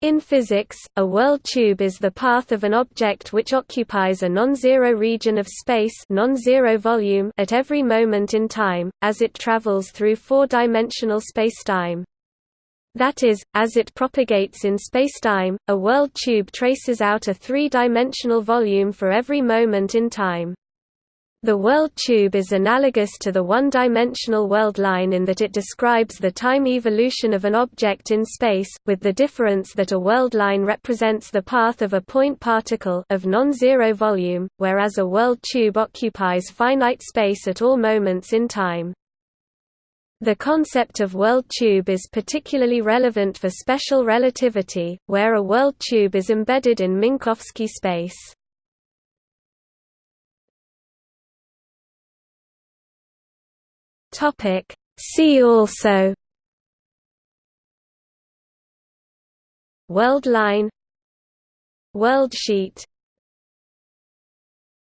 In physics, a world tube is the path of an object which occupies a non-zero region of space non-zero volume at every moment in time, as it travels through four-dimensional spacetime. That is, as it propagates in spacetime, a world tube traces out a three-dimensional volume for every moment in time. The world tube is analogous to the one-dimensional world line in that it describes the time evolution of an object in space, with the difference that a world line represents the path of a point particle of non-zero volume, whereas a world tube occupies finite space at all moments in time. The concept of world tube is particularly relevant for special relativity, where a world tube is embedded in Minkowski space. Topic. See also World line World sheet